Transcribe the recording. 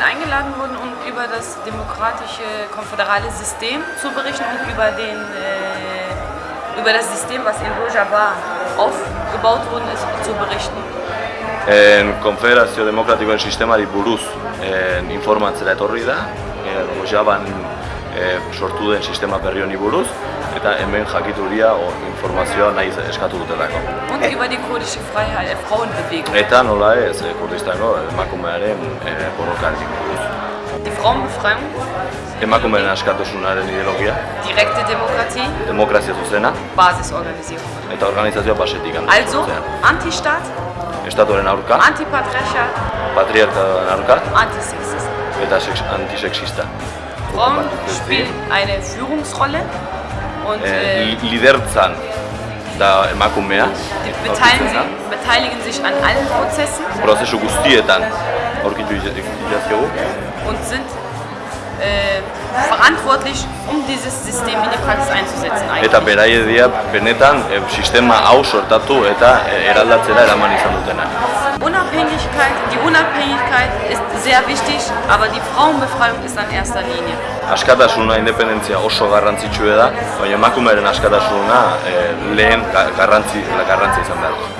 bin eingeladen worden, um über das demokratische konföderale System zu berichten und über, den, äh, über das System, was in Rojava aufgebaut worden ist, zu berichten. En Konfederazio Demokratikoen sistemari buruz en, informatzera etorri da, e, Rojaban e, sortu den sistema berri honi buruz, eta hemen jakituria o informazioa nahi eskatu dutelako. Und über die kurdische Freiheit, Frauenbewegung. Eta nola ez, e, kurdistango emakumearen e, borrokari buruz. Die Frauenbefreiung, Emakumeen askatasunaren ideologia, direkte Demokratie, demokrazia zuzena, Basisorganisierung. eta organizazioa basetik Also, antolatzea. Antistaat, Estatuaren aurka, Antipatriarchat, patriarkaren aurka, Antisexismus. eta sex, antisexista. Frauen spielen eine Führungsrolle und äh, li- lidertzan da emakumea, die beteiligen, sich, beteiligen sich an allen Prozessen prozesu guztietan aurkitu und sind äh, verantwortlich, um dieses System in die Praxis einzusetzen. Eigentlich. eta beraie dira benetan e, sistema hau sortatu eta e, eraldatzera eraman izan dutena. Unabhängigkeit, die Unabhängigkeit ist sehr wichtig, aber die Frauenbefreiung ist an erster Linie. Askatasuna, independentzia oso garrantzitsua da, baina emakumearen askatasuna e, lehen ga- garrantzi, garrantzi izan behar.